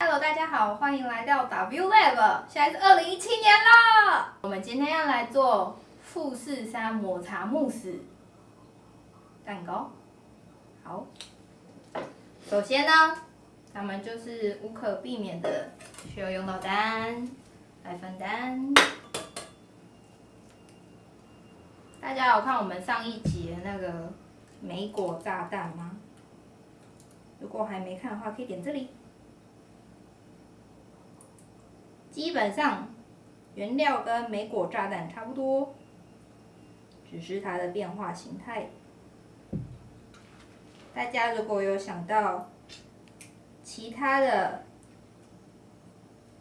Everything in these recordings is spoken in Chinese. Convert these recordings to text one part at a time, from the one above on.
Hello，大家好，欢迎来到 W Lab，现在是二零一七年了。我们今天要来做富士山抹茶慕斯蛋糕。好，首先呢，咱们就是无可避免的需要用到单来分担。大家有看我们上一集的那个莓果炸弹吗？如果还没看的话，可以点这里。基本上原料跟莓果炸弹差不多，只是它的变化形态。大家如果有想到其他的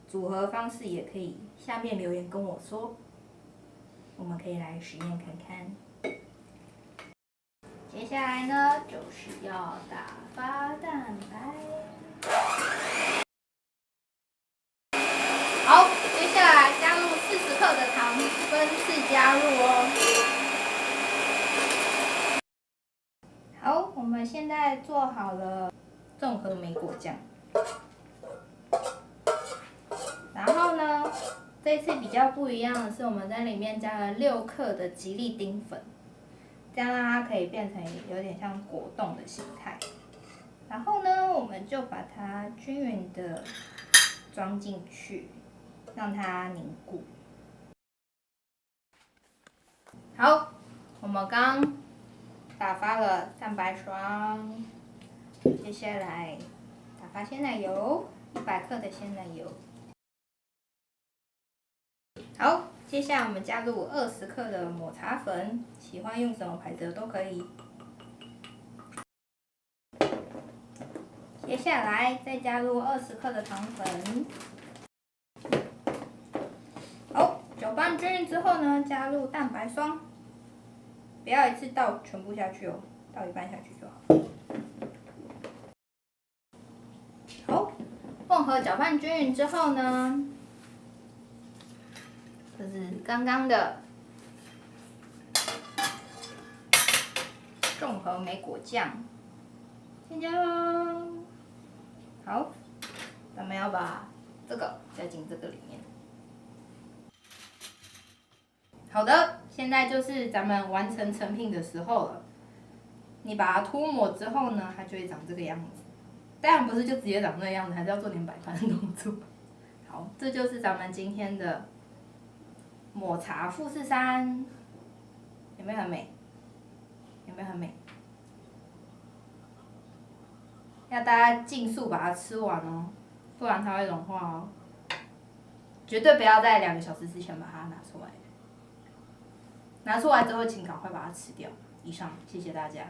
组合方式，也可以下面留言跟我说，我们可以来实验看看。接下来呢，就是要打发蛋白。好，接下来加入四十克的糖，分次加入哦。好，我们现在做好了综合莓果酱。然后呢，这次比较不一样的是，我们在里面加了六克的吉利丁粉，这样让它可以变成有点像果冻的形态。然后呢，我们就把它均匀的装进去。让它凝固。好，我们刚打发了蛋白霜，接下来打发鲜奶油，一百克的鲜奶油。好，接下来我们加入二十克的抹茶粉，喜欢用什么牌子的都可以。接下来再加入二十克的糖粉。好搅拌均匀之后呢，加入蛋白霜，不要一次倒全部下去哦，倒一半下去就好。好，混合搅拌均匀之后呢，刚刚的综合莓果酱，添加喽。好，咱们要把这个加进这个里面。好的，现在就是咱们完成成品的时候了。你把它涂抹之后呢，它就会长这个样子。当然不是就直接长那样子，还是要做点摆盘动作。好，这就是咱们今天的抹茶富士山，有没有很美？有没有很美？要大家尽速把它吃完哦，不然它会融化哦。绝对不要在两个小时之前把它拿出来。拿出来之后，请赶快把它吃掉。以上，谢谢大家。